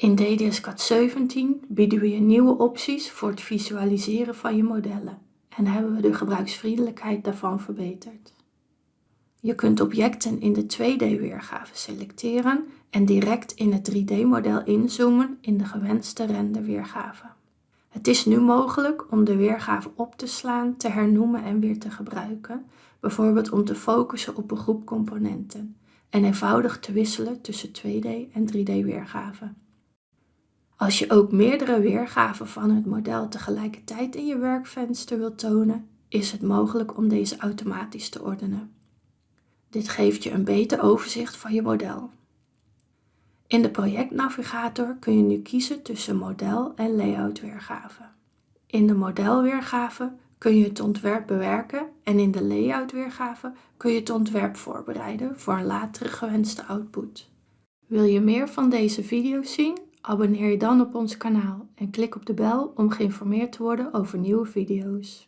In DDS-CAD 17 bieden we je nieuwe opties voor het visualiseren van je modellen en hebben we de gebruiksvriendelijkheid daarvan verbeterd. Je kunt objecten in de 2D-weergave selecteren en direct in het 3D-model inzoomen in de gewenste renderweergave. Het is nu mogelijk om de weergave op te slaan, te hernoemen en weer te gebruiken, bijvoorbeeld om te focussen op een groep componenten en eenvoudig te wisselen tussen 2D en 3D-weergave. Als je ook meerdere weergaven van het model tegelijkertijd in je werkvenster wilt tonen, is het mogelijk om deze automatisch te ordenen. Dit geeft je een beter overzicht van je model. In de projectnavigator kun je nu kiezen tussen model en layout weergave. In de modelweergave kun je het ontwerp bewerken en in de layout weergave kun je het ontwerp voorbereiden voor een latere gewenste output. Wil je meer van deze video's zien? Abonneer je dan op ons kanaal en klik op de bel om geïnformeerd te worden over nieuwe video's.